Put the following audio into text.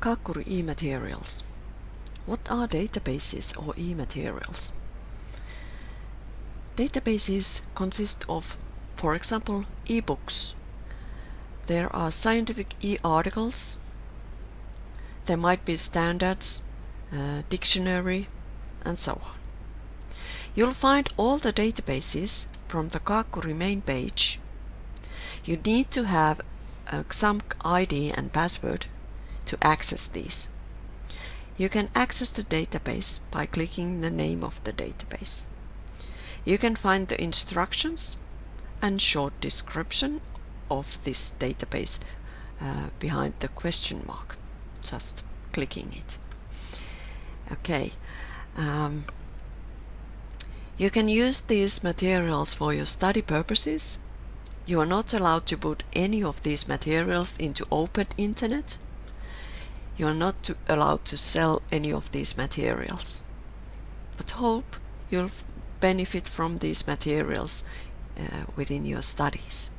Kakuri e-materials. What are databases or e-materials? Databases consist of, for example, e-books. There are scientific e-articles. There might be standards, uh, dictionary, and so on. You'll find all the databases from the Kakuri main page. You need to have a XAMPP ID and password to access these. You can access the database by clicking the name of the database. You can find the instructions and short description of this database uh, behind the question mark, just clicking it. Okay. Um, you can use these materials for your study purposes. You are not allowed to put any of these materials into open internet. You are not to, allowed to sell any of these materials. But hope you'll benefit from these materials uh, within your studies.